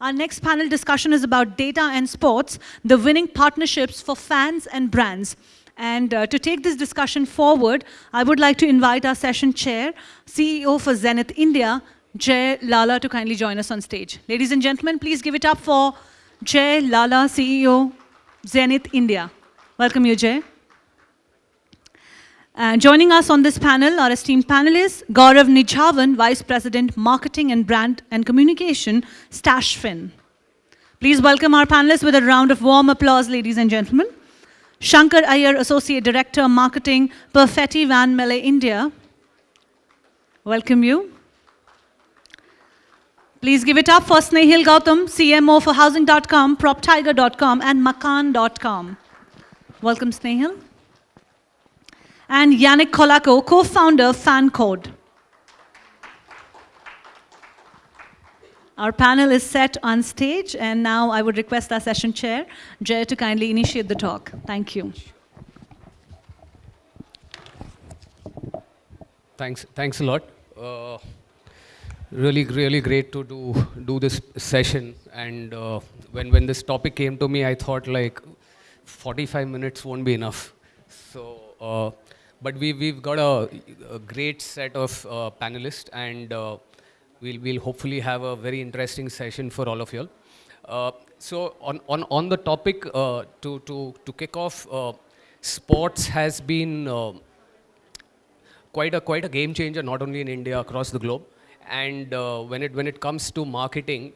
Our next panel discussion is about data and sports, the winning partnerships for fans and brands. And uh, to take this discussion forward, I would like to invite our session chair, CEO for Zenith India, Jay Lala, to kindly join us on stage. Ladies and gentlemen, please give it up for Jay Lala, CEO, Zenith India. Welcome you, Jay. Uh, joining us on this panel, our esteemed panelists, Gaurav Nijhawan, Vice President, Marketing and Brand and Communication, Stashfin. Please welcome our panelists with a round of warm applause, ladies and gentlemen. Shankar Iyer, Associate Director, Marketing, Perfetti Van Melle, India. Welcome you. Please give it up for Snehil Gautam, CMO for Housing.com, PropTiger.com, and Makaan.com. Welcome, Snehil and Yannick Colaco, co-founder of FanCode. Our panel is set on stage, and now I would request our session chair, Jay, to kindly initiate the talk. Thank you. Thanks, thanks a lot. Uh, really, really great to do do this session. And uh, when when this topic came to me, I thought like 45 minutes won't be enough. So uh, but we, we've got a, a great set of uh, panelists and uh, we'll, we'll hopefully have a very interesting session for all of you. Uh, so on, on, on the topic, uh, to, to, to kick off, uh, sports has been uh, quite, a, quite a game changer, not only in India, across the globe. And when, it, when it comes to marketing,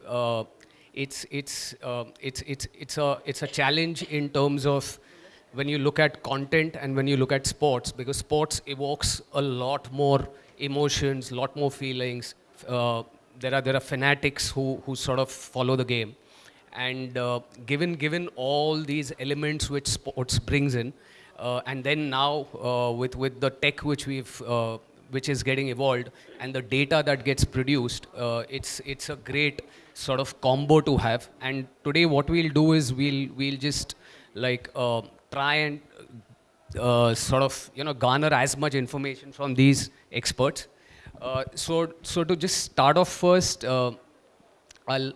it's, it's, it's, it's, it's, a, it's a challenge in terms of when you look at content and when you look at sports, because sports evokes a lot more emotions, a lot more feelings. Uh, there are there are fanatics who who sort of follow the game, and uh, given given all these elements which sports brings in, uh, and then now uh, with with the tech which we've uh, which is getting evolved and the data that gets produced, uh, it's it's a great sort of combo to have. And today what we'll do is we'll we'll just like try and uh, sort of you know garner as much information from these experts. Uh, so so to just start off first, uh, I'll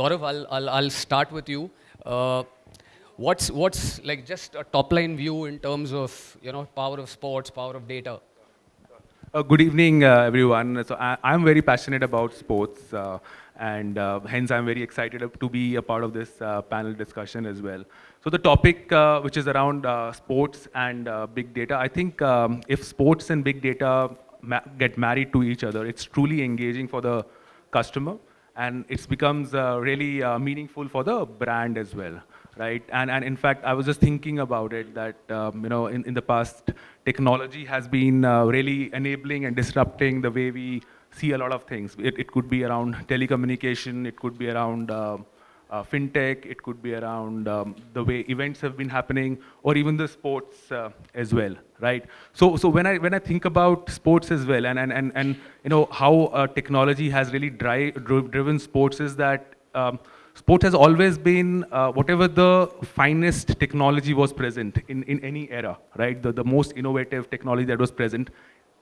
Gaurav, I'll, I'll, I'll start with you. Uh, what's what's like just a top line view in terms of you know power of sports, power of data. Uh, good evening, uh, everyone. So I, am very passionate about sports, and hence I'm very excited to be a part of this panel discussion as well. So the topic uh, which is around uh, sports and uh, big data, I think um, if sports and big data ma get married to each other, it's truly engaging for the customer and it becomes uh, really uh, meaningful for the brand as well, right? And, and in fact, I was just thinking about it that, um, you know, in, in the past, technology has been uh, really enabling and disrupting the way we see a lot of things. It, it could be around telecommunication, it could be around uh, fintech, it could be around um, the way events have been happening, or even the sports uh, as well, right? So, so when I when I think about sports as well, and and and, and you know how uh, technology has really dri driven sports is that. Um, sport has always been uh, whatever the finest technology was present in, in any era, right? The, the most innovative technology that was present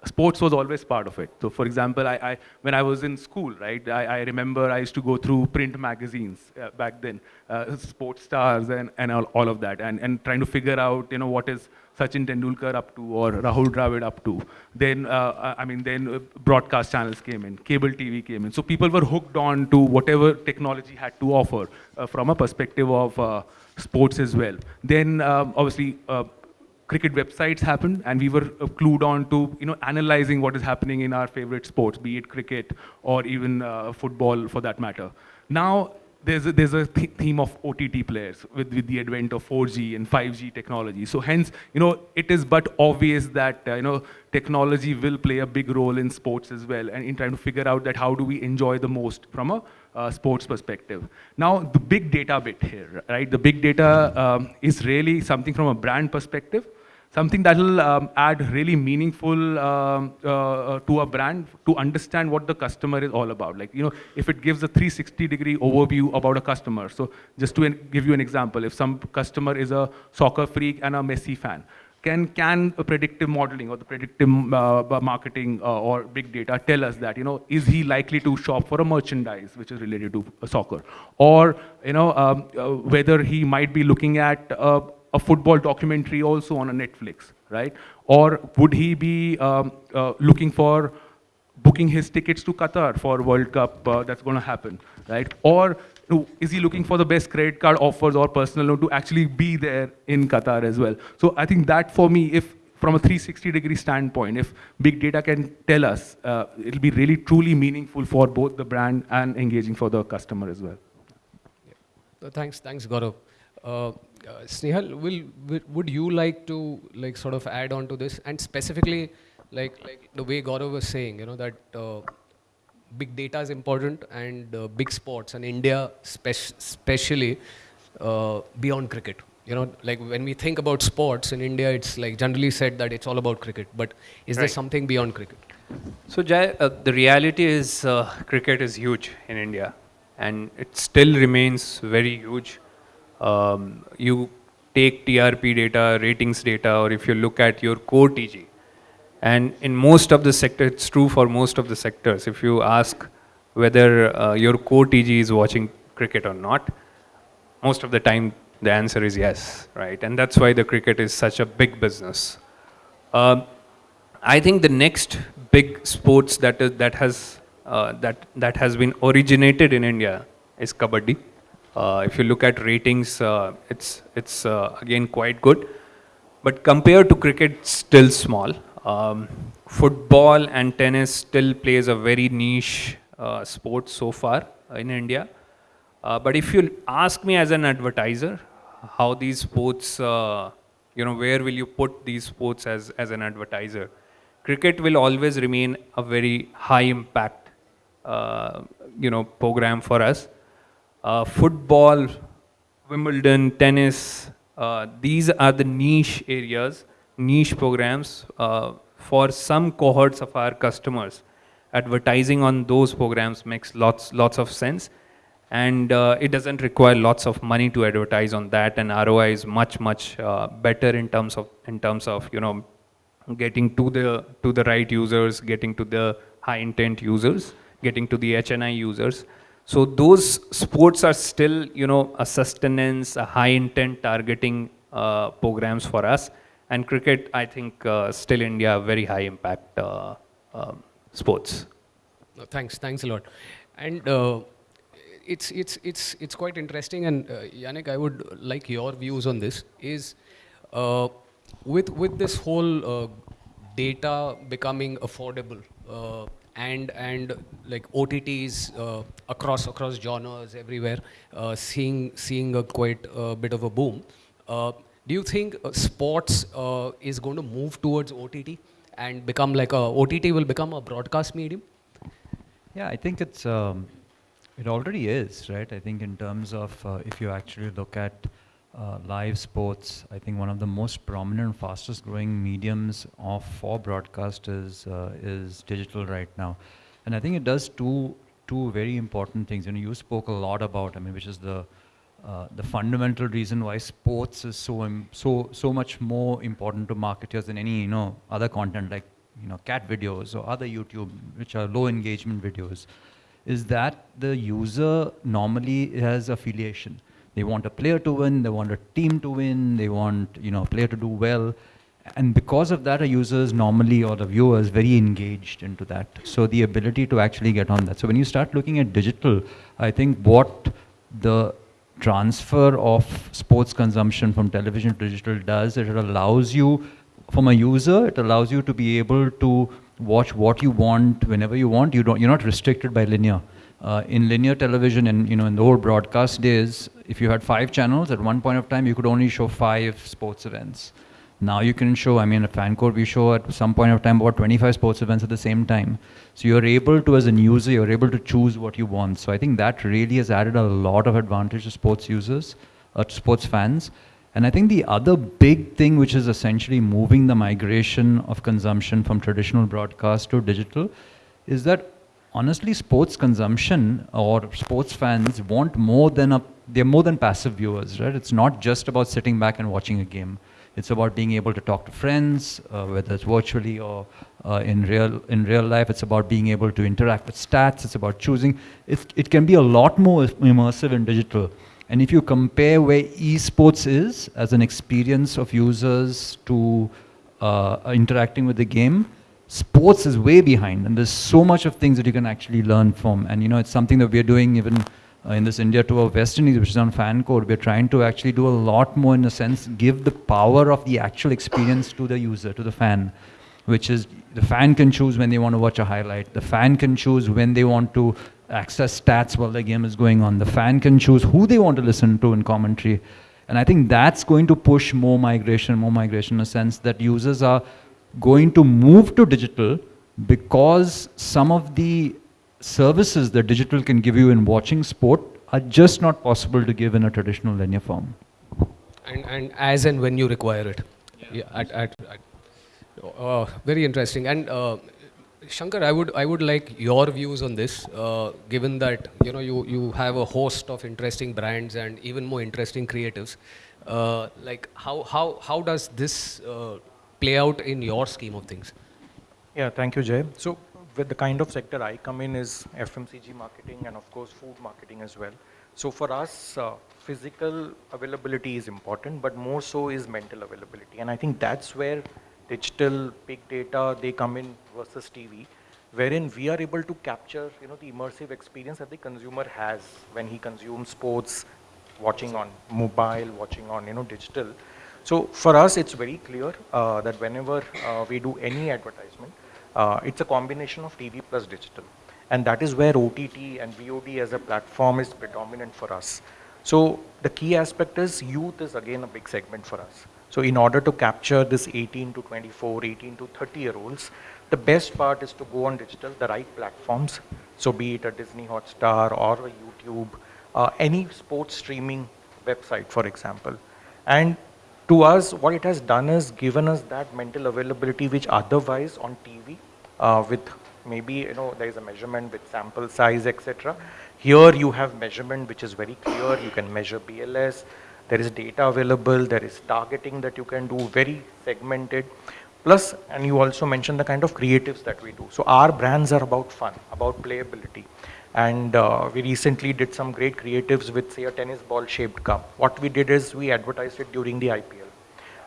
sports was always part of it. So for example, I, I when I was in school, right, I, I, remember I used to go through print magazines uh, back then, uh, sports stars and, and all, all, of that, and, and trying to figure out, you know, what is Sachin Tendulkar up to or Rahul Dravid up to. Then, uh, I mean, then uh, broadcast channels came in, cable TV came in. So people were hooked on to whatever technology had to offer uh, from a perspective of uh, sports as well. Then um, obviously cricket websites happened and we were uh, clued on to you know analyzing what is happening in our favorite sports be it cricket or even uh, football for that matter now there's a, there's a th theme of OTT players with, with the advent of 4G and 5G technology. So hence, you know, it is but obvious that, uh, you know, technology will play a big role in sports as well and in trying to figure out that how do we enjoy the most from a uh, sports perspective. Now, the big data bit here, right? The big data um, is really something from a brand perspective something that will um, add really meaningful um, uh, uh, to a brand to understand what the customer is all about. Like, you know, if it gives a 360 degree overview about a customer. So just to give you an example, if some customer is a soccer freak and a Messi fan, can can a predictive modeling or the predictive uh, marketing uh, or big data tell us that you know is he likely to shop for a merchandise which is related to soccer or you know um, uh, whether he might be looking at uh, a football documentary also on a netflix right or would he be um, uh, looking for booking his tickets to qatar for world cup uh, that's going to happen right or is he looking for the best credit card offers or personal loan to actually be there in Qatar as well? So I think that for me, if from a 360 degree standpoint, if big data can tell us, uh, it'll be really truly meaningful for both the brand and engaging for the customer as well. Yeah. thanks, thanks, Gaurav. Uh, uh, Snehal, will, will, would you like to like sort of add on to this and specifically like like the way Gaurav was saying, you know that uh, big data is important and uh, big sports and India especially uh, beyond cricket. You know, like when we think about sports in India, it's like generally said that it's all about cricket. But is right. there something beyond cricket? So Jai, uh, the reality is uh, cricket is huge in India, and it still remains very huge. Um, you take TRP data, ratings data, or if you look at your core TG, and in most of the sector, it's true for most of the sectors. If you ask whether uh, your core TG is watching cricket or not, most of the time the answer is yes, right? And that's why the cricket is such a big business. Uh, I think the next big sports that is that has uh, that that has been originated in India is kabaddi. Uh, if you look at ratings, uh, it's it's uh, again quite good, but compared to cricket, still small. Um, football and tennis still plays a very niche uh, sport so far in India. Uh, but if you ask me as an advertiser, how these sports, uh, you know, where will you put these sports as, as an advertiser? Cricket will always remain a very high impact, you know, program for us. Uh, football, Wimbledon, tennis, uh, these are the niche areas niche programs uh, for some cohorts of our customers. Advertising on those programs makes lots, lots of sense. And uh, it doesn't require lots of money to advertise on that and ROI is much, much uh, better in terms of, in terms of, you know, getting to the, to the right users, getting to the high intent users, getting to the HNI users. So those sports are still, you know, a sustenance, a high intent targeting uh, programs for us. And cricket, I think, uh, still India, very high impact uh, um, sports. No, thanks, thanks a lot. And uh, it's, it's, it's, it's quite interesting. And uh, Yannick, I would like your views on this. Is uh, with, with this whole uh, data becoming affordable, and and like OTTs uh, across across genres everywhere, uh, seeing seeing a quite a bit of a boom. Uh, do you think uh, sports uh, is going to move towards OTT and become like a OTT will become a broadcast medium? Yeah, I think it's um, it already is, right? I think in terms of uh, if you actually look at uh, live sports, I think one of the most prominent, fastest growing mediums of for broadcast is uh, is digital right now, and I think it does two two very important things. You know, you spoke a lot about, I mean, which is the uh, the fundamental reason why sports is so so so much more important to marketers than any you know other content like you know cat videos or other YouTube which are low engagement videos is that the user normally has affiliation. They want a player to win, they want a team to win, they want you know a player to do well. And because of that, a user is normally, or the viewer is very engaged into that. So the ability to actually get on that. So when you start looking at digital, I think what the transfer of sports consumption from television to digital does it allows you from a user it allows you to be able to watch what you want whenever you want you don't you're not restricted by linear uh, in linear television and you know in the old broadcast days if you had five channels at one point of time you could only show five sports events now you can show, I mean, at FanCode, we show at some point of time about 25 sports events at the same time. So you're able to, as a user, you're able to choose what you want. So I think that really has added a lot of advantage to sports users, uh, to sports fans. And I think the other big thing, which is essentially moving the migration of consumption from traditional broadcast to digital, is that honestly, sports consumption or sports fans want more than a, they're more than passive viewers, right? It's not just about sitting back and watching a game It's about being able to talk to friends, uh, whether it's virtually or uh, in real in real life. It's about being able to interact with stats. It's about choosing. It, it can be a lot more immersive in digital. And if you compare where esports is as an experience of users to uh, interacting with the game, sports is way behind. And there's so much of things that you can actually learn from. And you know, it's something that we're doing even uh, in this India tour of West Indies, which is on FanCode. We're trying to actually do a lot more in a sense, give the power of the actual experience to the user, to the fan, which is the fan can choose when they want to watch a highlight. The fan can choose when they want to access stats while the game is going on. The fan can choose who they want to listen to in commentary. And I think that's going to push more migration, more migration in a sense that users are going to move to digital because some of the services that digital can give you in watching sport are just not possible to give in a traditional linear form. And, and as and when you require it. Yeah, yeah at, at, at uh, very interesting. And uh, Shankar, I would I would like your views on this, uh, given that you know you you have a host of interesting brands and even more interesting creatives. Uh, like how how how does this uh, play out in your scheme of things? Yeah, thank you, Jay. So with the kind of sector I come in is FMCG marketing and of course food marketing as well. So for us, uh, physical availability is important, but more so is mental availability. And I think that's where digital, big data, they come in versus TV, wherein we are able to capture, you know, the immersive experience that the consumer has when he consumes sports, watching on mobile, watching on, you know, digital. So for us, it's very clear uh, that whenever uh, we do any advertisement, uh, it's a combination of TV plus digital. And that is where OTT and VOD as a platform is predominant for us. So the key aspect is youth is again a big segment for us. So in order to capture this 18 to 24, 18 to 30 year olds, the best part is to go on digital, the right platforms. So be it a Disney Hotstar or a YouTube, uh, any sports streaming website, for example. And to us, what it has done is given us that mental availability which otherwise on TV uh, with maybe, you know, there is a measurement with sample size, etc. Here you have measurement which is very clear. You can measure BLS, there is data available, there is targeting that you can do, very segmented. Plus, and you also mentioned the kind of creatives that we do. So our brands are about fun, about playability. And uh, we recently did some great creatives with say a tennis ball shaped cup. What we did is we advertised it during the IPL.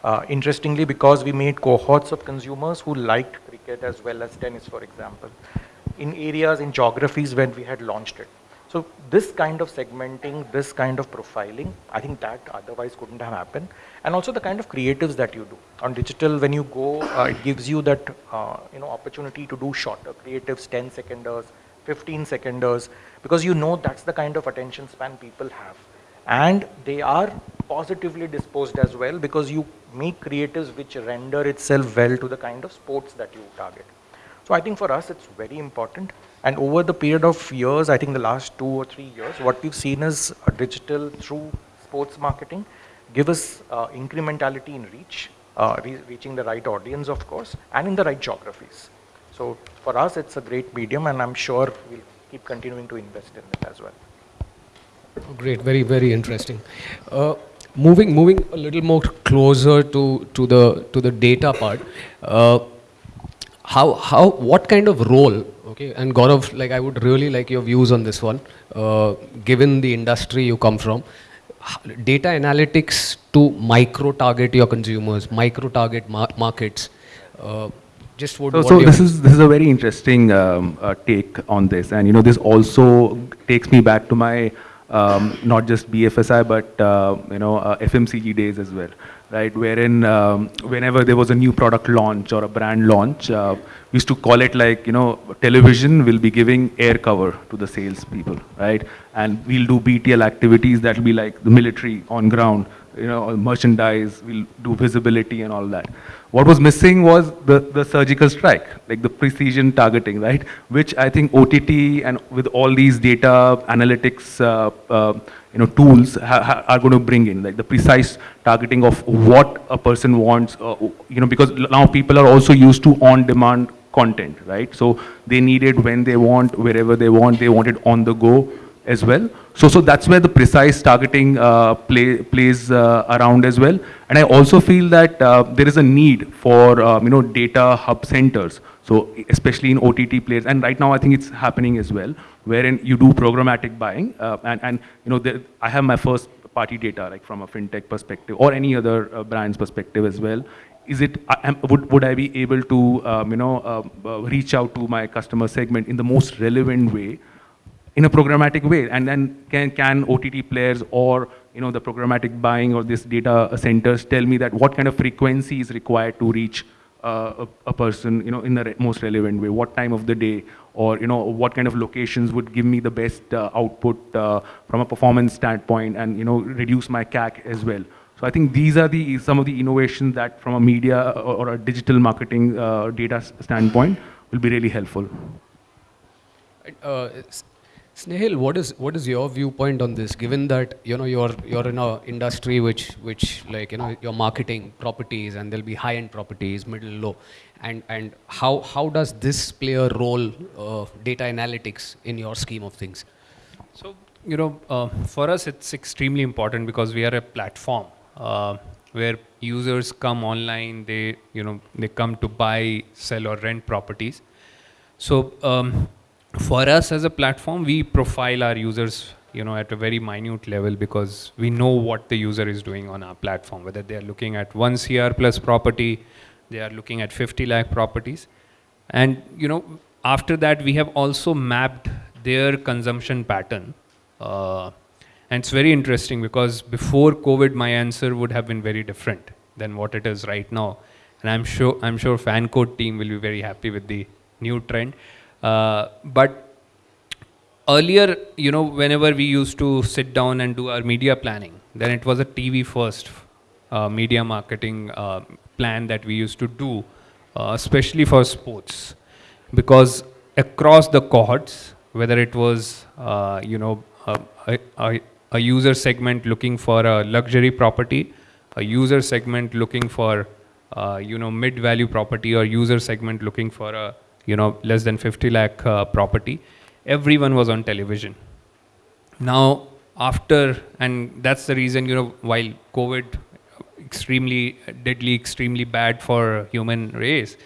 Uh, interestingly, because we made cohorts of consumers who liked cricket as well as tennis, for example, in areas, in geographies when we had launched it. So this kind of segmenting, this kind of profiling, I think that otherwise couldn't have happened. And also the kind of creatives that you do. On digital, when you go, uh, it gives you that uh, you know opportunity to do shorter creatives, 10 seconders, 15 seconders, because you know that's the kind of attention span people have. And they are positively disposed as well because you make creatives which render itself well to the kind of sports that you target. So I think for us, it's very important. And over the period of years, I think the last two or three years, what we've seen is digital through sports marketing give us uh, incrementality in reach, uh, re reaching the right audience, of course, and in the right geographies. So for us, it's a great medium, and I'm sure we'll keep continuing to invest in it as well. Great, very, very interesting. Uh, moving, moving a little more closer to to the to the data part. Uh, how, how, what kind of role, okay, and Gaurav, like I would really like your views on this one, uh, given the industry you come from, data analytics to micro-target your consumers, micro-target mar markets, uh, just what, so, so this is this is a very interesting um, uh, take on this, and you know this also takes me back to my um, not just BFSI but uh, you know uh, FMCG days as well right? Wherein um, whenever there was a new product launch or a brand launch, uh, we used to call it like, you know, television will be giving air cover to the salespeople, right? And we'll do BTL activities that will be like the military on ground, you know, merchandise, we'll do visibility and all that. What was missing was the, the surgical strike, like the precision targeting, right? Which I think OTT and with all these data analytics uh, uh, you know, tools are going to bring in, like the precise targeting of what a person wants, uh, you know, because now people are also used to on-demand content, right? So they need it when they want, wherever they want, they want it on the go. As well. So, so that's where the precise targeting uh, play, plays uh, around as well. And I also feel that uh, there is a need for um, you know data hub centers. So especially in OTT players, and right now I think it's happening as well, wherein you do programmatic buying, uh, and and you know the, I have my first party data like from a fintech perspective or any other uh, brand's perspective as well. Is it would would I be able to um, you know reach out to my customer segment in the most relevant way? In a programmatic way. And then can, can OTT players or you know the programmatic buying or this data centers tell me that what kind of frequency is required to reach uh, a, a, person you know in the re most relevant way? What time of the day? Or you know what kind of locations would give me the best uh, output uh, from a performance standpoint and you know reduce my CAC as well? So I think these are the some of the innovations that from a media or, or a digital marketing uh, data standpoint will be really helpful. Uh, Snehal, what is what is your viewpoint on this? Given that you know you're you're in a industry which which like you know you're marketing properties and there'll be high end properties, middle, low, and and how how does this play a role of data analytics in your scheme of things? So you know uh, for us it's extremely important because we are a platform uh, where users come online, they you know they come to buy, sell or rent properties. So um, for us as a platform, we profile our users you know, at a very minute level because we know what the user is doing on our platform, whether they are looking at one CR plus property, they are looking at 50 lakh properties. And, you know, after that, we have also mapped their consumption pattern. Uh, and it's very interesting because before COVID, my answer would have been very different than what it is right now. And I'm sure, I'm sure FanCode team will be very happy with the new trend. Uh, but earlier, you know, whenever we used to sit down and do our media planning, then it was a TV first uh, media marketing uh, plan that we used to do, uh, especially for sports, because across the cohorts, whether it was, uh, you know, a, a, a, user segment looking for a luxury property, a user segment looking for, uh, you know, mid-value property, or user segment looking for a you know, less than 50 lakh uh, property, everyone was on television. Now, after, and that's the reason, you know, while COVID extremely deadly, extremely bad for human race,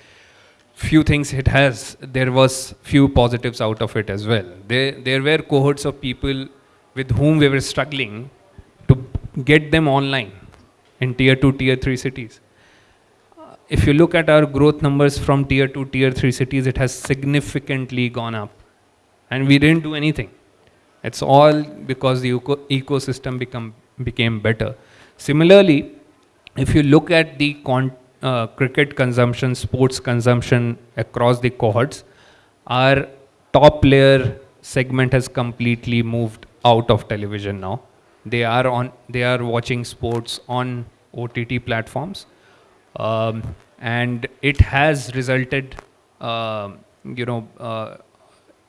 few things it has, there was few positives out of it as well. There, there were cohorts of people with whom we were struggling to get them online in tier two, tier three cities if you look at our growth numbers from tier 2, tier 3 cities, it has significantly gone up. And we didn't do anything. It's all because the eco ecosystem become, became better. Similarly, if you look at the uh, cricket consumption, sports consumption across the cohorts, our top player segment has completely moved out of television now. They are on, they are watching sports on OTT platforms um, and it has resulted, uh, you know, uh,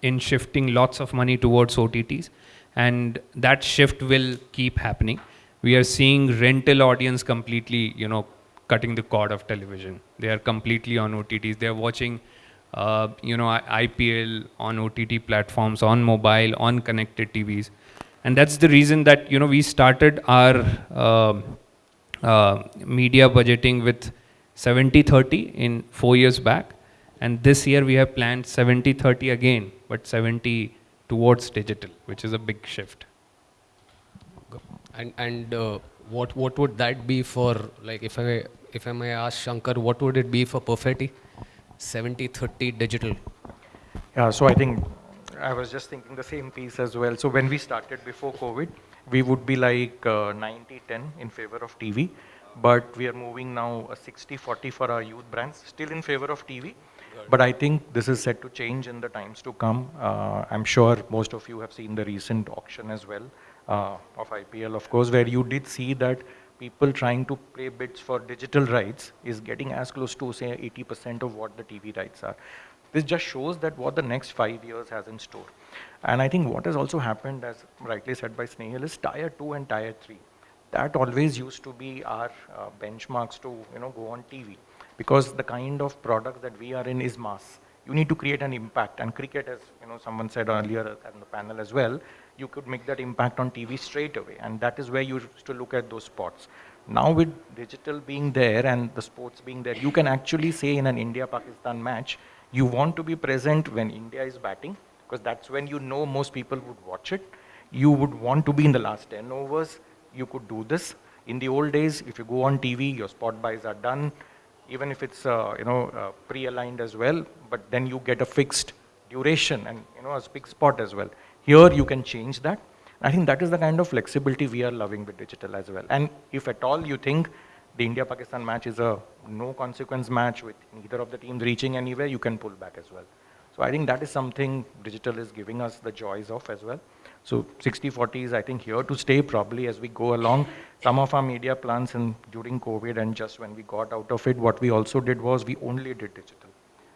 in shifting lots of money towards OTTs, and that shift will keep happening. We are seeing rental audience completely, you know, cutting the cord of television. They are completely on OTTs. They are watching, uh, you know, IPL on OTT platforms, on mobile, on connected TVs, and that's the reason that you know we started our um, uh, media budgeting with 70-30 in four years back. And this year we have planned 70-30 again, but 70 towards digital, which is a big shift. And, and uh, what, what would that be for, like if I, if I may ask Shankar, what would it be for Perfetti? 70-30 digital. Yeah, so I think I was just thinking the same piece as well. So when we started before COVID, we would be like 90-10 uh, in favor of TV but we are moving now 60-40 for our youth brands, still in favor of TV. But I think this is set to change in the times to come. Uh, I'm sure most of you have seen the recent auction as well uh, of IPL, of course, where you did see that people trying to play bids for digital rights is getting as close to say 80% of what the TV rights are. This just shows that what the next five years has in store. And I think what has also happened, as rightly said by Snehal, is tier two and tier three that always used to be our uh, benchmarks to you know go on TV because the kind of product that we are in is mass. you need to create an impact. And cricket, as you know, someone said earlier on the panel as well, you could make that impact on TV straight away. And that is where you used to look at those spots. Now with digital being there and the sports being there, you can actually say in an India-Pakistan match, you want to be present when India is batting, because that's when you know most people would watch it. You would want to be in the last 10 overs. You could do this. In the old days, if you go on TV, your spot buys are done, even if it's uh, you know uh, pre-aligned as well. But then you get a fixed duration and you know a fixed spot as well. Here you can change that. I think that is the kind of flexibility we are loving with digital as well. And if at all you think the India-Pakistan match is a no consequence match with neither of the teams reaching anywhere, you can pull back as well. So I think that is something digital is giving us the joys of as well. So 60-40 is I think here to stay probably as we go along. Some of our media plans and during COVID and just when we got out of it, what we also did was we only did digital.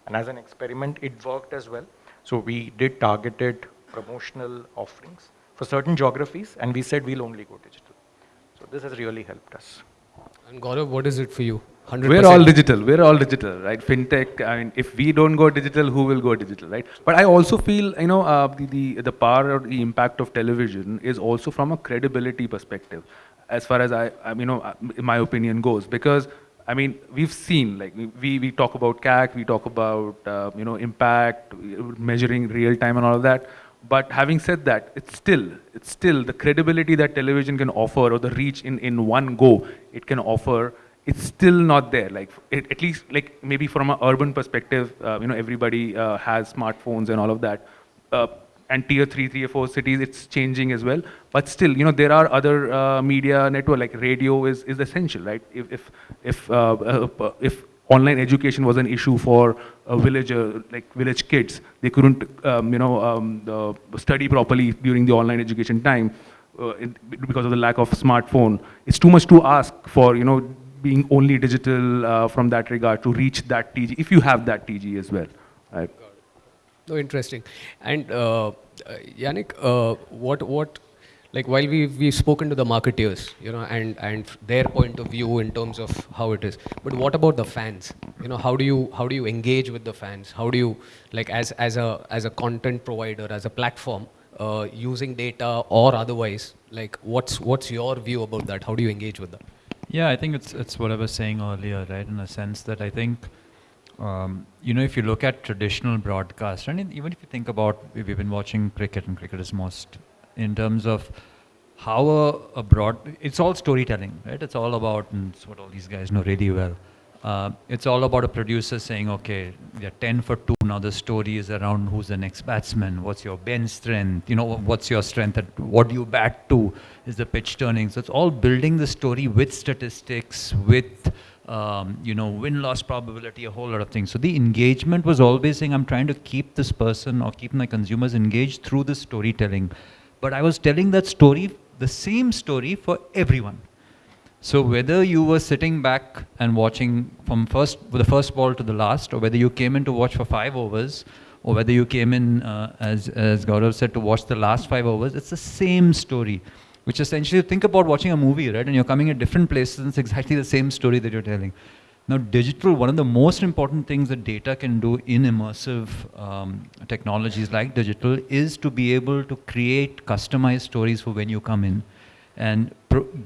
And as an experiment, it worked as well. So we did targeted promotional offerings for certain geographies, and we said we'll only go digital. So this has really helped us. And Gaurav, what is it for you? 100%. We're all digital. We're all digital, right? FinTech. I mean, if we don't go digital, who will go digital, right? But I also feel, you know, uh, the, the the power or the impact of television is also from a credibility perspective, as far as I, I mean, you know, uh, my opinion goes, because. I mean, we've seen like we, we talk about CAC, we talk about uh, you know impact, measuring real time and all of that. But having said that, it's still, it's still the credibility that television can offer or the reach in, in one go it can offer, it's still not there. Like it, at least like maybe from an urban perspective, uh, you know, everybody uh, has smartphones and all of that. Uh, and tier three, tier four cities, it's changing as well. But still, you know, there are other uh, media network like radio is, is essential, right? If if if uh, uh, if online education was an issue for a villager, like village kids. They couldn't, um, you know, um, study properly during the online education time uh, because of the lack of smartphone. It's too much to ask for, you know, being only digital uh, from that regard to reach that TG, if you have that TG as well. Right? No, interesting. And uh, uh Yannick, uh, what what like while we've, we've spoken to the marketeers, you know, and, and their point of view in terms of how it is, but what about the fans? You know, how do you, how do you engage with the fans? How do you, like as, as, a, as a content provider, as a platform, uh, using data or otherwise, like what's, what's your view about that? How do you engage with that? Yeah, I think it's, it's what I was saying earlier, right? In a sense that I think, um, you know, if you look at traditional broadcast, and even if you think about, we've been watching cricket and cricket is most in terms of how a, a, broad, it's all storytelling, right? It's all about, and it's what all these guys know really well. Uh, it's all about a producer saying, okay, they're 10 for 2, now the story is around who's the next batsman, what's your bench strength, you know, what's your strength, at, what do you bat to, is the pitch turning. So it's all building the story with statistics, with, um, you know, win-loss probability, a whole lot of things. So the engagement was always saying, I'm trying to keep this person or keep my consumers engaged through the storytelling. But I was telling that story, the same story for everyone. So whether you were sitting back and watching from first the first ball to the last, or whether you came in to watch for five overs, or whether you came in, uh, as, as Gaurav said, to watch the last five overs, it's the same story. Which essentially, think about watching a movie, right? And you're coming at different places, and it's exactly the same story that you're telling. Now, digital, one of the most important things that data can do in immersive um, technologies like digital is to be able to create customized stories for when you come in. And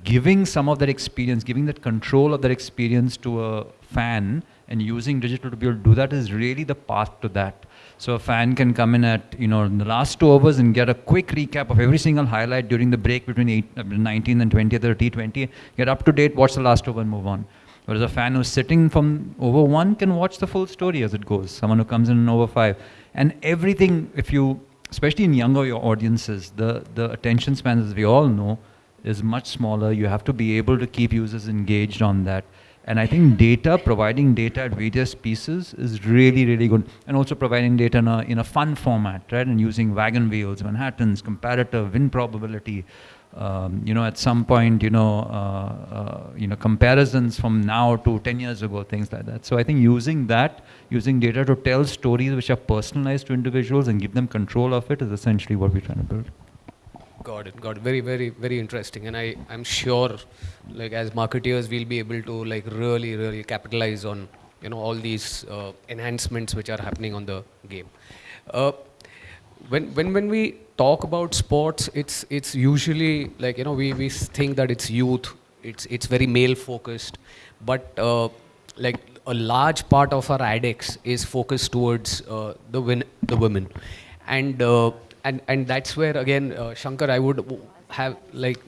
giving some of that experience, giving that control of that experience to a fan and using digital to be able to do that is really the path to that. So a fan can come in at, you know, the last two overs and get a quick recap of every single highlight during the break between eight, uh, 19th and 20th or T20, get up to date, watch the last over and move on. Whereas a fan who's sitting from over one can watch the full story as it goes. Someone who comes in over five. And everything, if you, especially in younger audiences, the, the attention spans, as we all know, is much smaller. You have to be able to keep users engaged on that. And I think data, providing data at various pieces is really, really good. And also providing data in a, in a fun format, right? And using wagon wheels, Manhattans, comparator, win probability, um, you know, at some point, you know, uh, uh, you know, comparisons from now to 10 years ago, things like that. So I think using that, using data to tell stories which are personalized to individuals and give them control of it is essentially what we're trying to build. Got it. Got it. Very, very, very interesting. And I, I'm sure, like as marketeers, we'll be able to like really, really capitalize on you know, all these uh, enhancements which are happening on the game. Uh, when, when, when we talk about sports, it's, it's usually like, you know, we, we think that it's youth, it's, it's very male focused, but uh, like a large part of our addicts is focused towards uh, the, win- the women. And, uh, and, and that's where, again, uh, Shankar, I would have like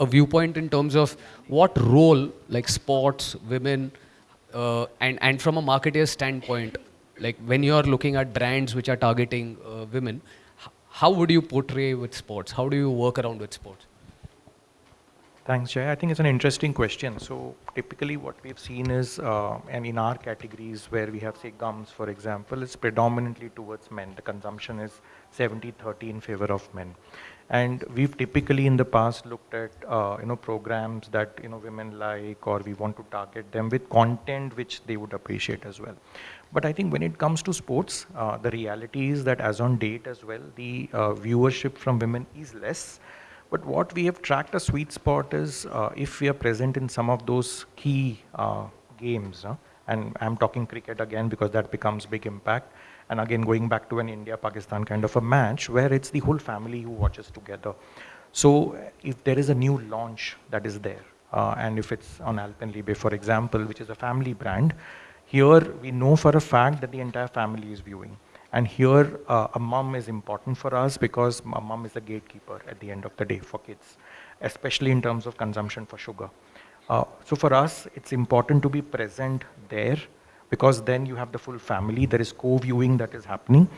a viewpoint in terms of what role like sports, women, uh, and, and from a marketer standpoint, like when you're looking at brands which are targeting uh, women, how would you portray with sports? How do you work around with sports? Thanks, Jay. I think it's an interesting question. So typically what we've seen is, uh, and in our categories where we have, say, gums, for example, it's predominantly towards men. The consumption is 70-30 in favor of men. And we've typically in the past looked at, uh, you know, programs that, you know, women like, or we want to target them with content which they would appreciate as well. But I think when it comes to sports, uh, the reality is that as on date as well, the uh, viewership from women is less. But what we have tracked a sweet spot is uh, if we are present in some of those key uh, games, and I'm talking cricket again because that becomes big impact. And again, going back to an India-Pakistan kind of a match where it's the whole family who watches together. So if there is a new launch that is there, uh, and if it's on Alpenliebe, for example, which is a family brand, here we know for a fact that the entire family is viewing. And here, uh, a mom is important for us because a mom is a gatekeeper at the end of the day for kids, especially in terms of consumption for sugar. Uh, so for us, it's important to be present there because then you have the full family. There is co-viewing that is happening.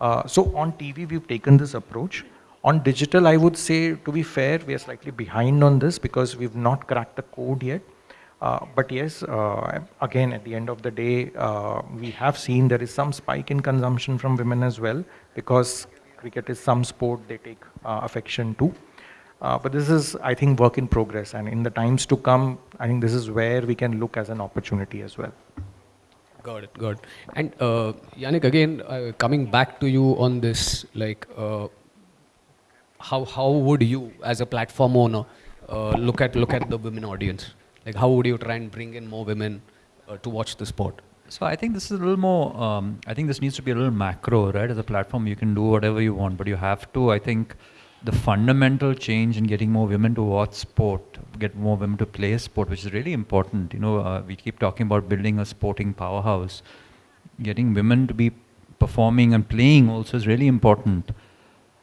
Uh, so on TV, we've taken this approach. On digital, I would say, to be fair, we are slightly behind on this because we've not cracked the code yet. Uh, but yes, uh, again, at the end of the day, uh, we have seen there is some spike in consumption from women as well because cricket is some sport they take uh, affection to. Uh, but this is, I think, work in progress. And in the times to come, I think this is where we can look as an opportunity as well. Got it, got it. And uh, Yannick, again, uh, coming back to you on this, like, uh, how how would you, as a platform owner, uh, look at look at the women audience? Like, how would you try and bring in more women uh, to watch the sport? So I think this is a little more. Um, I think this needs to be a little macro, right? As a platform, you can do whatever you want, but you have to. I think the fundamental change in getting more women to watch sport, get more women to play sport, which is really important. You know, uh, we keep talking about building a sporting powerhouse. Getting women to be performing and playing also is really important.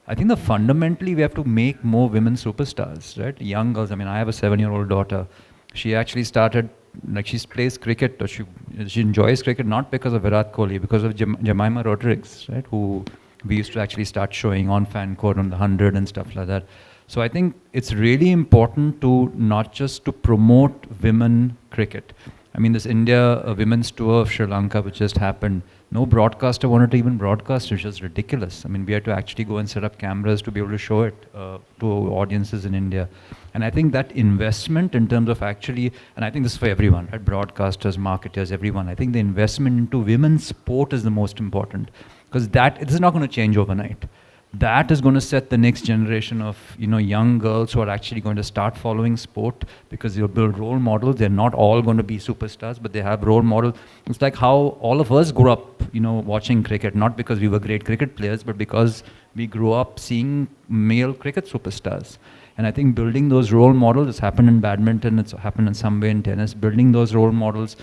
I think the fundamentally we have to make more women superstars, right? Young girls. I mean, I have a seven-year-old daughter. She actually started like she plays cricket or she she enjoys cricket not because of Virat Kohli, because of Jem- Jemimah Rodrigues, right? Who we used to actually start showing on FanCode on the hundred and stuff like that. So I think it's really important to not just to promote women cricket. I mean, this India uh, women's tour of Sri Lanka, which just happened, no broadcaster wanted to even broadcast it, which is ridiculous. I mean, we had to actually go and set up cameras to be able to show it uh, to audiences in India. And I think that investment in terms of actually, and I think this is for everyone, right? broadcasters, marketers, everyone. I think the investment into women's sport is the most important because that this is not going to change overnight. That is going to set the next generation of you know young girls who are actually going to start following sport because they'll build role models. They're not all going to be superstars but they have role models. It's like how all of us grew up you know watching cricket not because we were great cricket players but because we grew up seeing male cricket superstars. And i think building those role models has happened in badminton it's happened in some way in tennis. Building those role models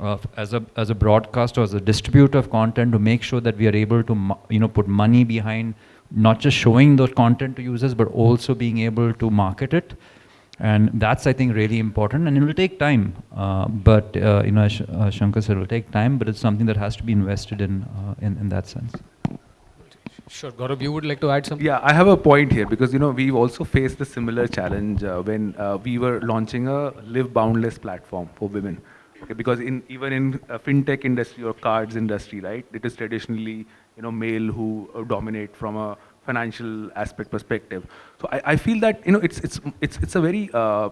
uh, as a as a broadcaster as a distributor of content to make sure that we are able to you know put money behind not just showing the content to users but also being able to market it and that's i think really important and it will take time uh, but uh, you know as Sh- uh, shankar said it will take time but it's something that has to be invested in uh, in, in that sense Sure, Gaurav, you would like to add something? Yeah, I have a point here because you know we've also faced a similar challenge uh, when uh, we were launching a live boundless platform for women. Okay, because in even in uh, fintech industry or cards industry, right, it is traditionally you know male who uh, dominate from a financial aspect perspective. So I, I feel that you know it's it's it's it's a very uh,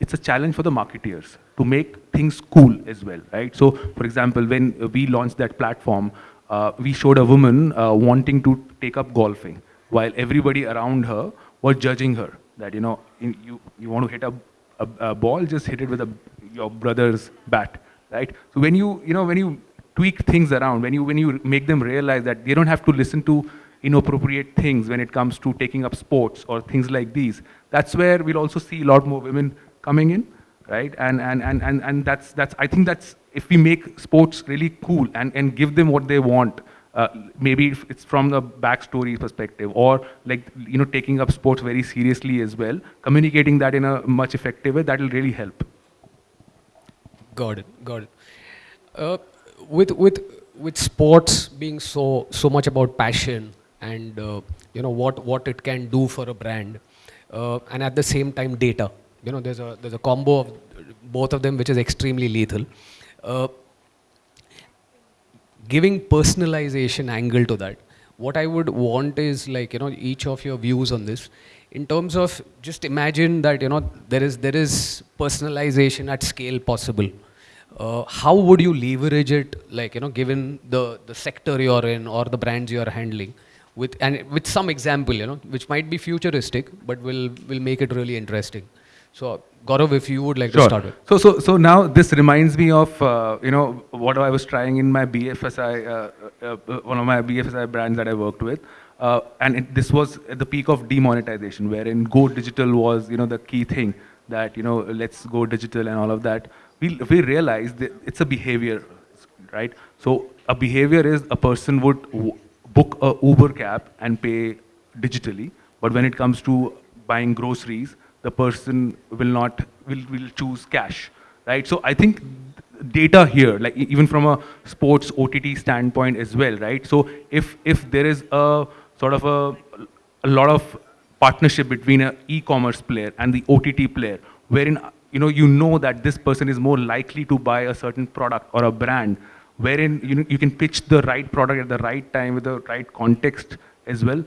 it's a challenge for the marketeers to make things cool as well, right? So, for example, when we launched that platform, uh, we showed a woman uh, wanting to take up golfing, while everybody around her was judging her that you know in, you you want to hit a, a, a ball, just hit it with a, your brother's bat, right? So when you, you know, when you tweak things around, when you, when you make them realize that they don't have to listen to inappropriate things when it comes to taking up sports or things like these, that's where we'll also see a lot more women coming in, right? And, and, and, and, and that's, that's, I think that's, if we make sports really cool and, and give them what they want, uh, maybe if it's from the backstory perspective or like, you know, taking up sports very seriously as well, communicating that in a much effective way, that'll really help. Got it. Got it. Uh, with with with sports being so so much about passion and uh, you know what what it can do for a brand, uh, and at the same time data. You know, there's a there's a combo of both of them which is extremely lethal. Uh, giving personalization angle to that. What I would want is like you know each of your views on this in terms of just imagine that you know there is there is personalization at scale possible uh, how would you leverage it like you know given the the sector you're in or the brands you're handling with and with some example you know which might be futuristic but will will make it really interesting so Gaurav, if you would like to start with. So, so, so now this reminds me of, uh, you know, what I was trying in my BFSI, uh, uh, uh, one of my BFSI brands that I worked with. Uh, and it, this was at the peak of demonetization, wherein go digital was, you know, the key thing that, you know, let's go digital and all of that. We, we realized that it's a behavior, right? So a behavior is a person would book a Uber cab and pay digitally. But when it comes to buying groceries, the person will not, will, will choose cash, right? So I think data here, like even from a sports OTT standpoint as well, right? So if, if there is a sort of a, a lot of partnership between an e-commerce player and the OTT player, wherein you know, you know that this person is more likely to buy a certain product or a brand, wherein you, know, you can pitch the right product at the right time with the right context as well.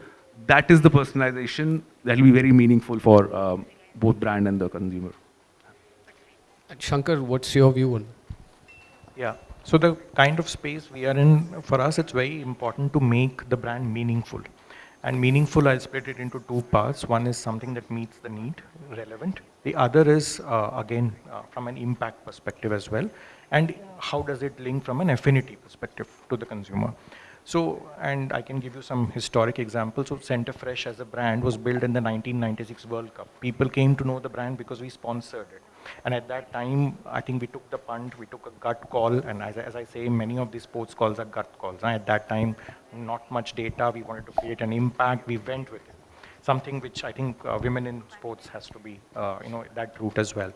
That is the personalization that will be very meaningful for um, both brand and the consumer. And Shankar, what's your view on? Yeah. So the kind of space we are in, for us, it's very important to make the brand meaningful. And meaningful, I'll split it into two parts. One is something that meets the need, relevant. The other is, uh, again, uh, from an impact perspective as well. And how does it link from an affinity perspective to the consumer? So, and I can give you some historic examples. So Center Fresh as a brand was built in the 1996 World Cup. People came to know the brand because we sponsored it. And at that time, I think we took the punt, we took a gut call, and as, as I say, many of these sports calls are gut calls. And at that time, not much data, we wanted to create an impact, we went with it. Something which I think uh, women in sports has to be, uh, you know, that route as well.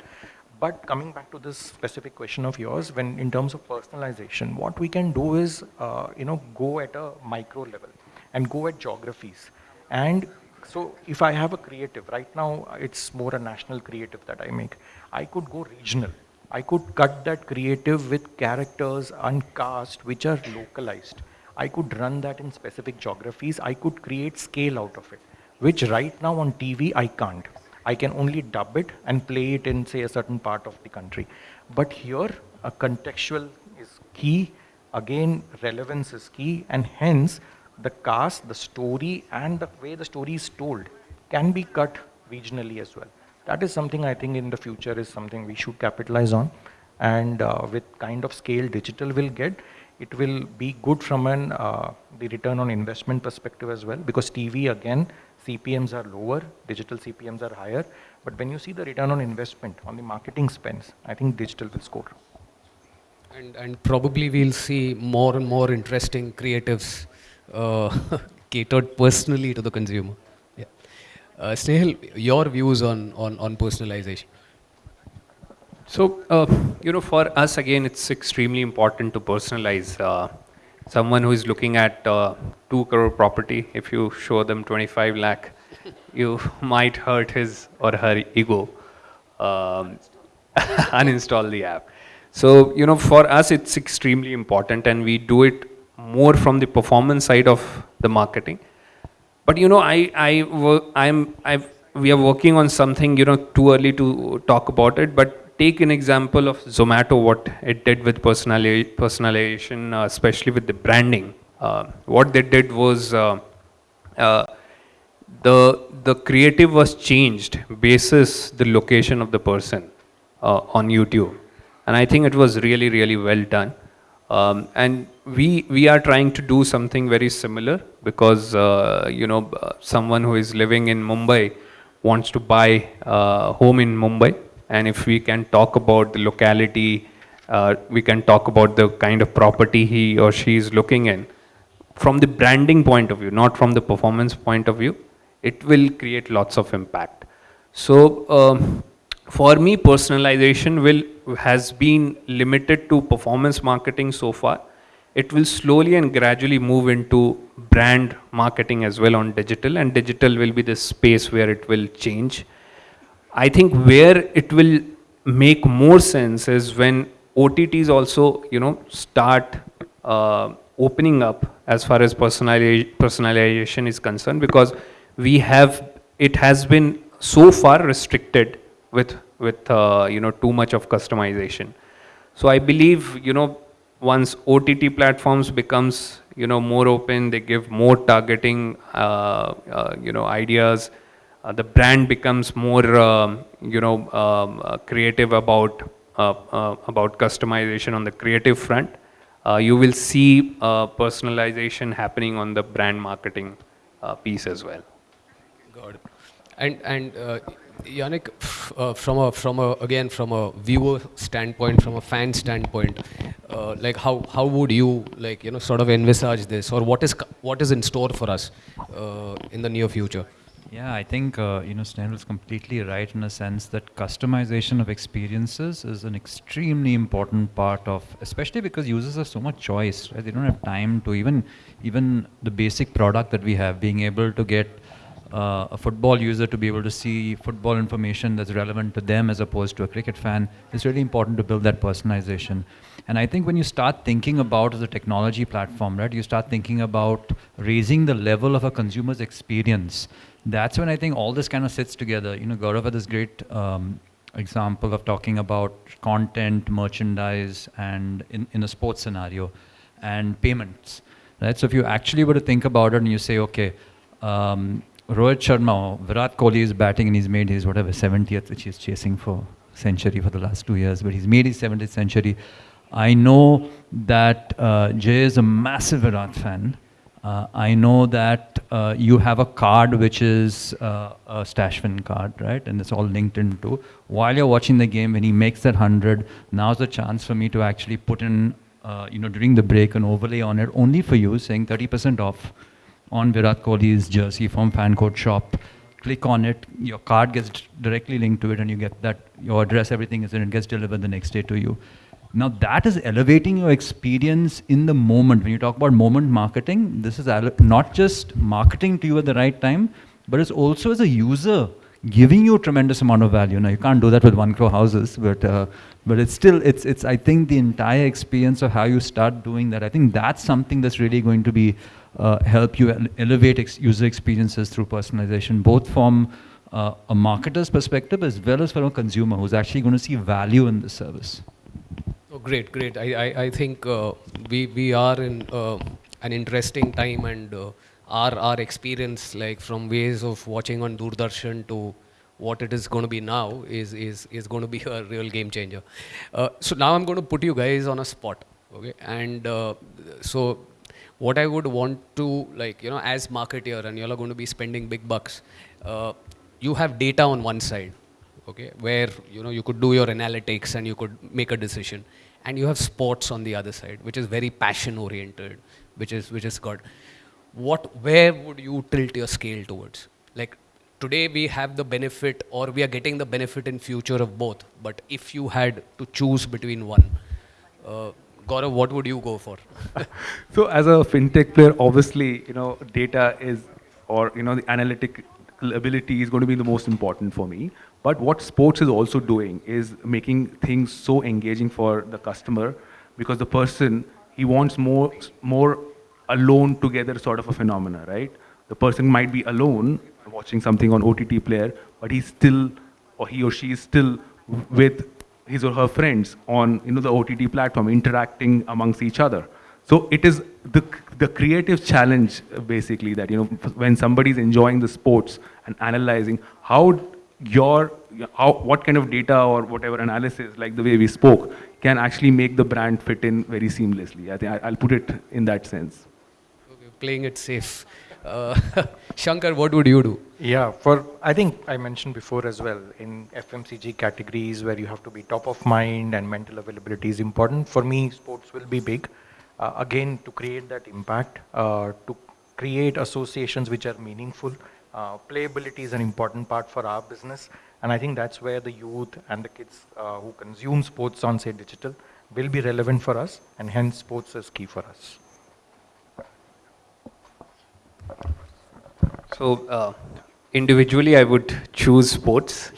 But coming back to this specific question of yours, when in terms of personalization, what we can do is, uh, you know, go at a micro level and go at geographies. And so if I have a creative, right now it's more a national creative that I make. I could go regional. I could cut that creative with characters and cast which are localized. I could run that in specific geographies. I could create scale out of it, which right now on TV I can't. I can only dub it and play it in say a certain part of the country. But here a contextual is key, again relevance is key and hence the cast, the story and the way the story is told can be cut regionally as well. That is something I think in the future is something we should capitalize on and uh, with kind of scale digital will get, it will be good from an uh, the return on investment perspective as well because TV again CPMs are lower, digital CPMs are higher. But when you see the return on investment on the marketing spends, I think digital will score. And, and probably we'll see more and more interesting creatives uh, catered personally to the consumer. Yeah. Uh, Snehal, your views on, on, on personalization? So, uh, you know, for us, again, it's extremely important to personalize. Someone who is looking at uh, 2 crore property, if you show them 25 lakh, you might hurt his or her ego, um, uninstall the app. So, you know, for us, it's extremely important and we do it more from the performance side of the marketing. But, you know, I, I, I'm, I've, we are working on something, you know, too early to talk about it, but take an example of Zomato, what it did with personalization, uh, especially with the branding. Uh, what they did was uh, uh, the the creative was changed basis the location of the person uh, on YouTube. And I think it was really, really well done. Um, and we, we are trying to do something very similar because, uh, you know, someone who is living in Mumbai wants to buy a home in Mumbai. And if we can talk about the locality, uh, we can talk about the kind of property he or she is looking in. From the branding point of view, not from the performance point of view, it will create lots of impact. So um, for me, personalization will has been limited to performance marketing so far. It will slowly and gradually move into brand marketing as well on digital, and digital will be the space where it will change. I think where it will make more sense is when OTTs also, you know, start uh, opening up as far as personali- personalization is concerned, because we have it has been so far restricted with with uh, you know too much of customization. So I believe you know once OTT platforms becomes you know more open, they give more targeting uh, uh, you know ideas. Uh, the brand becomes more um, you know um, uh, creative about uh, uh, about customization on the creative front. You will see personalization happening on the brand marketing piece as well. It. And and Yannick, uh, from a from a again from a viewer standpoint, from a fan standpoint, uh, like how how would you like you know sort of envisage this, or what is what is in store for us uh, in the near future? Yeah, I think uh, you know Snehal is completely right in a sense that customization of experiences is an extremely important part of, especially because users have so much choice. Right? They don't have time to even even the basic product that we have, being able to get uh, a football user to be able to see football information that's relevant to them as opposed to a cricket fan. It's really important to build that personalization. And I think when you start thinking about the technology platform, right, you start thinking about raising the level of a consumer's experience. That's when I think all this kind of sits together. You know, Gaurav had this great um, example of talking about content, merchandise, and in, in a sports scenario, and payments. Right? So if you actually were to think about it and you say, okay, um, Rohit Sharma, Virat Kohli is batting and he's made his whatever 70th, which he's chasing for century for the last two years, but he's made his 70th century. I know that uh, Jay is a massive Virat fan. Uh, I know that uh, you have a card which is uh, a Stashfin card, right? And it's all linked into. While you're watching the game, when he makes that 100, now's the chance for me to actually put in, uh, you know, during the break, an overlay on it only for you, saying 30% off on Virat Kohli's jersey from FanCode shop. Click on it, your card gets directly linked to it, and you get that your address, everything is in it, gets delivered the next day to you. Now that is elevating your experience in the moment. When you talk about moment marketing, this is not just marketing to you at the right time, but it's also as a user giving you a tremendous amount of value. Now you can't do that with one crore houses, but uh, but it's still it's it's I think the entire experience of how you start doing that. I think that's something that's really going to be uh, help you elevate ex- user experiences through personalization, both from uh, a marketer's perspective as well as from a consumer who's actually going to see value in the service. Oh, great, great. I, I, I think uh, we, we are in uh, an interesting time and uh, our, our experience like from ways of watching on Doordarshan to what it is going to be now is, is, is going to be a real game changer. Uh, so now I'm going to put you guys on a spot. Okay. And uh, so what I would want to like, you know, as marketeer and you're going to be spending big bucks, uh, you have data on one side okay where you know you could do your analytics and you could make a decision. And you have sports on the other side which is very passion oriented which is which is good. What where would you tilt your scale towards? Like today we have the benefit or we are getting the benefit in future of both. But if you had to choose between one uh, Gaurav, what would you go for? So as a fintech player, obviously, you know, data is, or, you know, the analytic ability is going to be the most important for me. But what sports is also doing is making things so engaging for the customer because the person, he wants more, more alone together sort of a phenomena, right? The person might be alone watching something on OTT player, but he's still, or he or she is still with his or her friends on you know the OTT platform, interacting amongst each other. So it is the the creative challenge basically that you know when somebody is enjoying the sports and analyzing how your how what kind of data or whatever analysis like the way we spoke can actually make the brand fit in very seamlessly. I think I, I'll put it in that sense. Okay, playing it safe. Uh, Shankar, what would you do? Yeah, for I think I mentioned before as well in FMCG categories where you have to be top of mind and mental availability is important. For me, sports will be big. Uh, again, to create that impact, uh, to create associations which are meaningful. Uh, playability is an important part for our business, and I think that's where the youth and the kids uh, who consume sports on say digital will be relevant for us, and hence sports is key for us. So uh, individually, I would choose sports,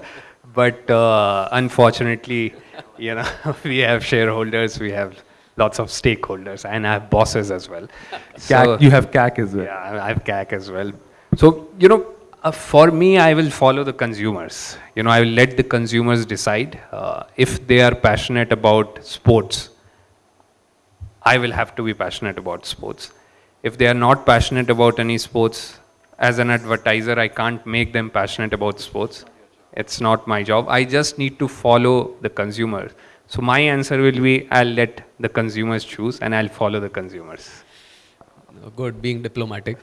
but uh, unfortunately, you know, we have shareholders, we have lots of stakeholders, and I have bosses as well. CAC, you have CAC as well. Yeah, I have CAC as well. So you know, uh, for me, I will follow the consumers. You know, I will let the consumers decide uh, if they are passionate about sports. I will have to be passionate about sports. If they are not passionate about any sports, as an advertiser, I can't make them passionate about sports. It's not my job. I just need to follow the consumer. So my answer will be I'll let the consumers choose and I'll follow the consumers. Good, being diplomatic.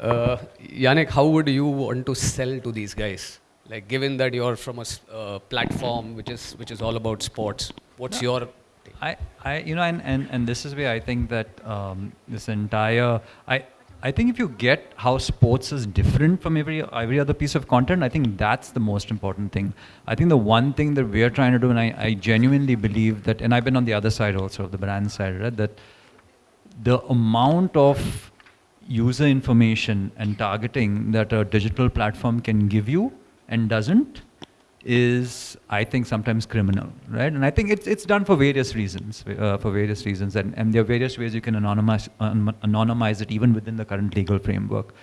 Uh, Yannick, how would you want to sell to these guys? Like, given that you're from a uh, platform which is which is all about sports, what's your I, I, you know, and, and, and this is where I think that um, this entire, I, I think if you get how sports is different from every every other piece of content, I think that's the most important thing. I think the one thing that we're trying to do, and I, I genuinely believe that, and I've been on the other side also of the brand side, right? That the amount of user information and targeting that a digital platform can give you and doesn't is I think sometimes criminal, right? And I think it's it's done for various reasons, uh, for various reasons, and, and there are various ways you can anonymize um, anonymize it even within the current legal framework.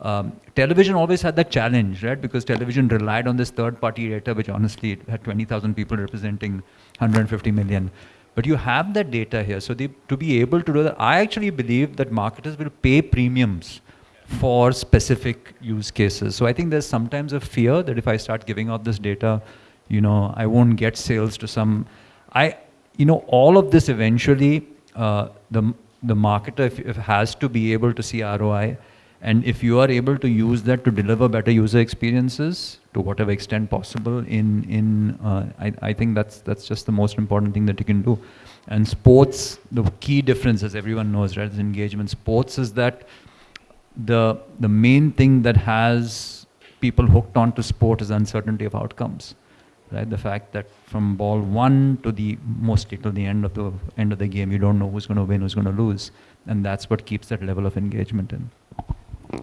Um, television always had that challenge, right? Because television relied on this third-party data, which honestly had 20,000 people representing 150 million. But you have that data here, so the, to be able to do that, I actually believe that marketers will pay premiums for specific use cases. So I think there's sometimes a fear that if I start giving out this data, you know, I won't get sales to some. I, you know, all of this eventually, uh, the the marketer if, if has to be able to see ROI, and if you are able to use that to deliver better user experiences to whatever extent possible, in in uh, I I think that's that's just the most important thing that you can do. And sports, the key difference, as everyone knows, right, is engagement. Sports is that the the main thing that has people hooked onto sport is uncertainty of outcomes right? The fact that from ball one to the mostly to the end of the end of the game you don't know who's going to win who's going to lose. And that's what keeps that level of engagement in.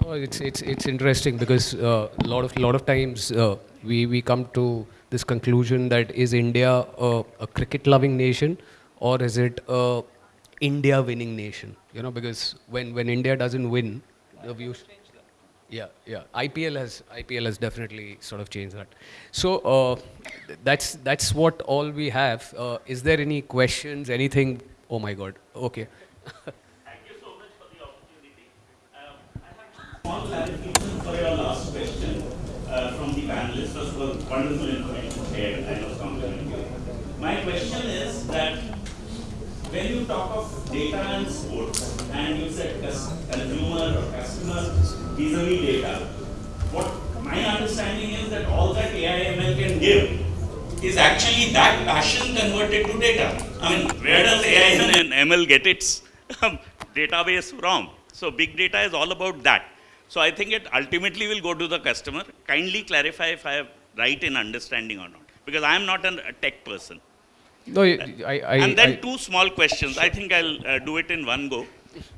Oh, it's it's it's interesting because a lot of lot of times uh, we we come to this conclusion that is India a, a cricket loving nation or is it a India winning nation? You know, because when when India doesn't win, the views. Yeah, yeah. IPL has IPL has definitely sort of changed that. So uh, that's that's what all we have. Uh, is there any questions? Anything? Oh my God. Okay. Thank you so much for the opportunity. Um, I have small clarification for your last question uh, from the panelists. Of all, wonderful information shared. I was complimenting you. My question is that when you talk of data and sports, and you said consumer or customer vis-a-vis data, what my understanding is that all that AI ML can give is actually that passion converted to data. I mean, where does AI and ML get its um, database from? So big data is all about that. So I think it ultimately will go to the customer. Kindly clarify if I am right in understanding or not, because I am not a tech person. No, I, I, I and then I- two small questions. I think I'll uh, do it in one go.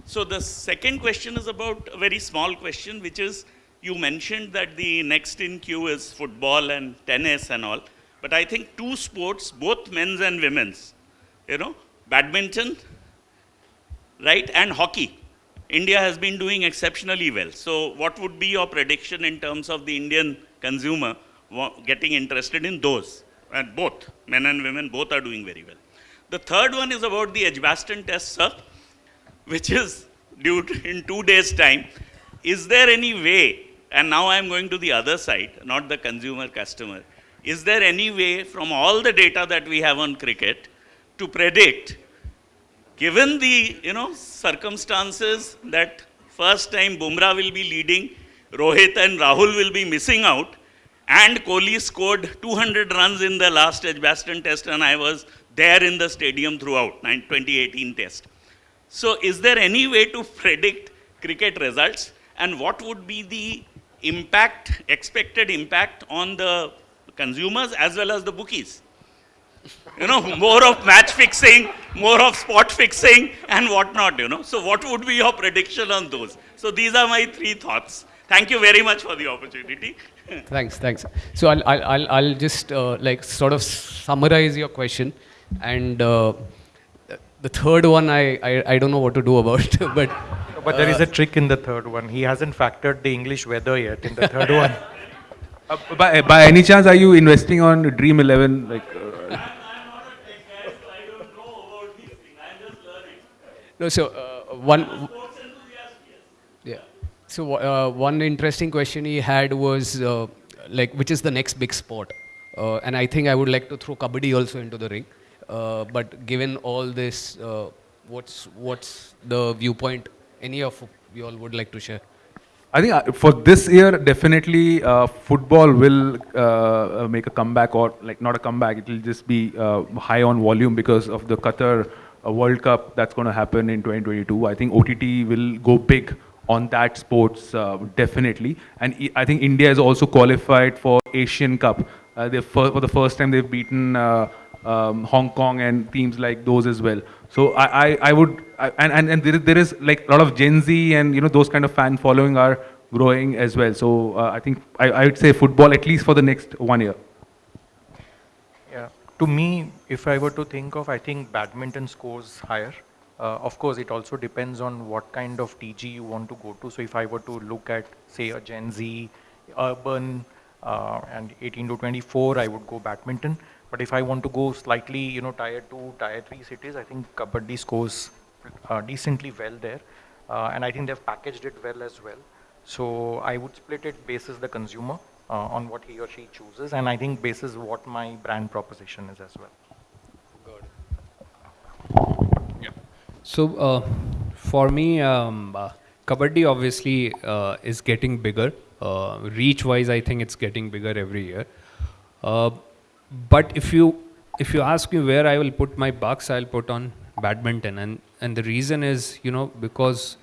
So the second question is about a very small question, which is you mentioned that the next in queue is football and tennis and all. But I think two sports, both men's and women's, you know, badminton, right, and hockey. India has been doing exceptionally well. So what would be your prediction in terms of the Indian consumer getting interested in those? And both, men and women, both are doing very well. The third one is about the Edgbaston test, sir, which is due to- in two days' time. Is there any way, and now I'm going to the other side, not the consumer customer, is there any way from all the data that we have on cricket to predict, given the, you know, circumstances that first time Bumrah will be leading, Rohit and Rahul will be missing out, and Kohli scored 200 runs in the last Edgbaston test, and I was there in the stadium throughout, 2018 test. So is there any way to predict cricket results, and what would be the impact, expected impact on the consumers as well as the bookies? You know, more of match fixing, more of spot fixing, and whatnot, you know. So what would be your prediction on those? So these are my three thoughts. Thank you very much for the opportunity. Thanks, thanks. So I'll, I'll, I'll, I'll just uh, like sort of summarize your question. And uh, the third one, I, I, I don't know what to do about, but But there is a trick in the third one. He hasn't factored the English weather yet in the third one. Uh, by, by any chance, are you investing on Dream 11? Like, uh, no, so uh, one, yeah. So uh, one interesting question he had was uh, like, which is the next big sport? Uh, and I think I would like to throw kabaddi also into the ring. Uh, but given all this, uh, what's what's the viewpoint any of you all would like to share? I think uh, for this year, definitely uh, football will uh, make a comeback, or like not a comeback. It will just be uh, high on volume because of the Qatar World Cup that's going to happen in 2022. I think OTT will go big on that sports uh, definitely, and I- think India is also qualified for Asian Cup. Uh, they for, for the first time they've beaten. Uh, um, Hong Kong and teams like those as well. So I, I, I would, I, and, and, and there, is- there is like a lot of Gen Z and, you know, those kind of fan following are growing as well. So uh, I think I, I would say football at least for the next one year. Yeah. To me, if I were to think of, I think badminton scores higher. Uh, of course, it also depends on what kind of TG you want to go to. So if I were to look at, say, a Gen Z, urban, uh, and 18 to 24, I would go badminton. But if I want to go slightly, you know, tier two, tier three cities, I think kabaddi scores uh, decently well there. Uh, and I think they've packaged it well as well. So I would split it basis the consumer uh, on what he or she chooses, and I think basis what my brand proposition is as well. So uh, for me, um, uh, kabaddi obviously uh, is getting bigger. Uh, reach-wise, I think it's getting bigger every year. Uh, but if you if you ask me where I will put my bucks, I'll put on badminton, and and the reason is you know because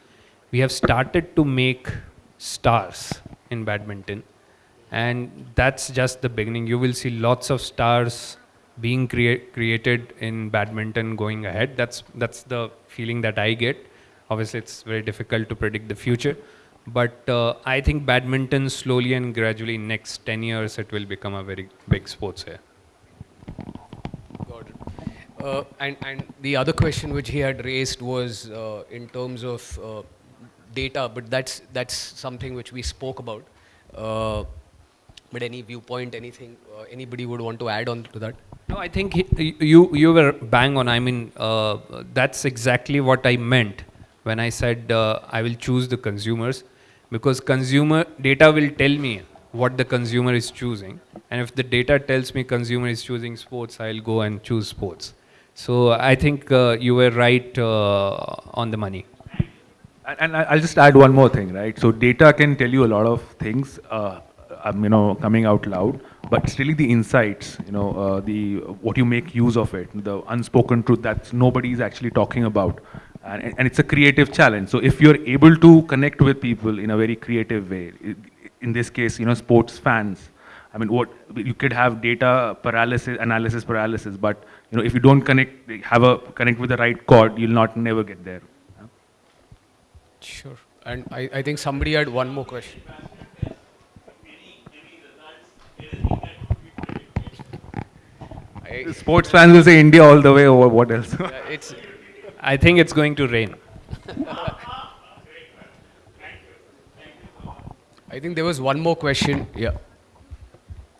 we have started to make stars in badminton, and that's just the beginning. You will see lots of stars being crea- created in badminton going ahead. That's that's the feeling that I get. Obviously, it's very difficult to predict the future, but uh, I think badminton slowly and gradually, next 10 years, it will become a very big sports here. Got it. Uh, and, and the other question which he had raised was uh, in terms of uh, data, but that's, that's something which we spoke about. Uh, but any viewpoint, anything, uh, anybody would want to add on to that? No, I think he, you you were bang on. I mean, uh, that's exactly what I meant when I said uh, I will choose the consumers, because consumer data will tell me what the consumer is choosing, and if the data tells me consumer is choosing sports, I'll go and choose sports. So I think uh, you were right uh, on the money. And, and I'll just add one more thing, right? So data can tell you a lot of things, uh, um, you know, coming out loud, but really the insights, you know, uh, the what you make use of it, the unspoken truth that nobody is actually talking about, and, and it's a creative challenge. So if you're able to connect with people in a very creative way, in this case, you know, sports fans. I mean, what you could have data paralysis, analysis paralysis, but you know, if you don't connect, have a connect with the right chord, you'll not never get there. Sure. And I, I think somebody had one more question. Sports fans will say India all the way, or what else? yeah, it's, I think it's going to rain. I think there was one more question. Yeah.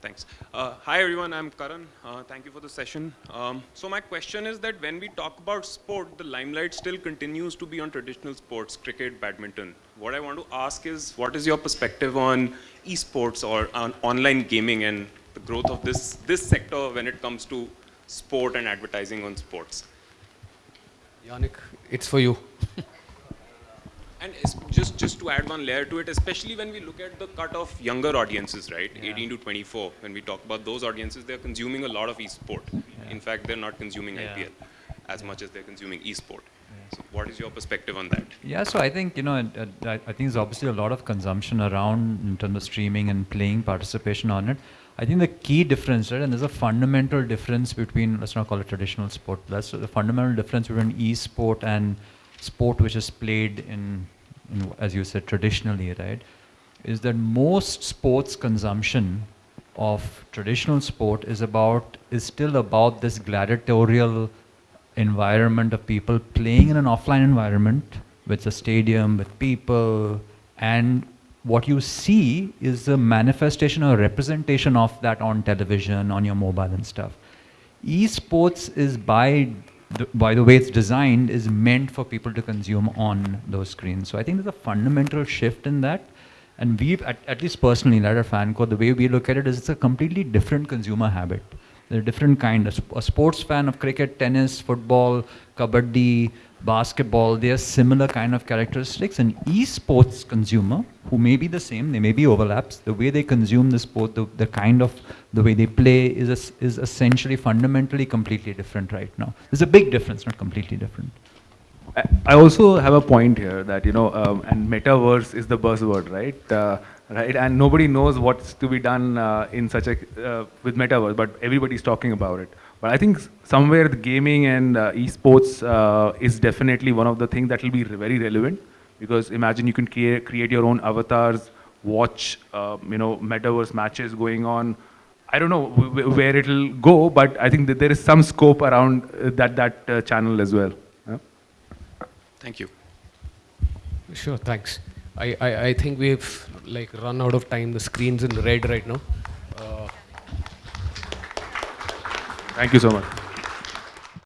Thanks. Uh, hi everyone, I'm Karan. Uh, thank you for the session. Um, so my question is that when we talk about sport, the limelight still continues to be on traditional sports, cricket, badminton. What I want to ask is, what is your perspective on esports or on online gaming and the growth of this this sector when it comes to sport and advertising on sports? Yannick, it's for you. And just just to add one layer to it, especially when we look at the cut of younger audiences, right, 18 to 24, when we talk about those audiences, they're consuming a lot of e-sport. In fact, they're not consuming Yeah. IPL as much as they're consuming e-sport. So what is your perspective on that? Yeah, so I think, you know, I, I think there's obviously a lot of consumption around in terms of streaming and playing participation on it. I think the key difference, right, and there's a fundamental difference between, let's not call it traditional sport, that's the fundamental difference between e-sport and sport which is played in, in, as you said, traditionally, right, is that most sports consumption of traditional sport is about, is still about this gladiatorial environment of people playing in an offline environment with a stadium, with people, and what you see is a manifestation or representation of that on television, on your mobile and stuff. Esports is by the, by the way it's designed is meant for people to consume on those screens. So I think there's a fundamental shift in that. And we've, at, at least personally, at our FanCode, the way we look at it is it's a completely different consumer habit. They're different kind. A, sp- a sports fan of cricket, tennis, football, kabaddi, basketball, they are similar kind of characteristics. An esports consumer, who may be the same, they may be overlaps, the way they consume the sport, the, the kind of, the way they play is, is essentially fundamentally completely different right now. There's a big difference, not completely different. I- I also have a point here that, you know, um, and metaverse is the buzzword, right? Uh, right, and nobody knows what's to be done uh, in such a, uh, with metaverse, but everybody's talking about it. But I think somewhere the gaming and uh, esports uh, is definitely one of the things that will be re- very relevant because imagine you can create, create your own avatars, watch, uh, you know, metaverse matches going on. I don't know w- w- where it'll go, but I think that there is some scope around uh, that, that uh, channel as well. Yeah? Thank you. Sure, thanks. I, I, I think we've like run out of time. The screen's in red right now. Uh, Thank you so much.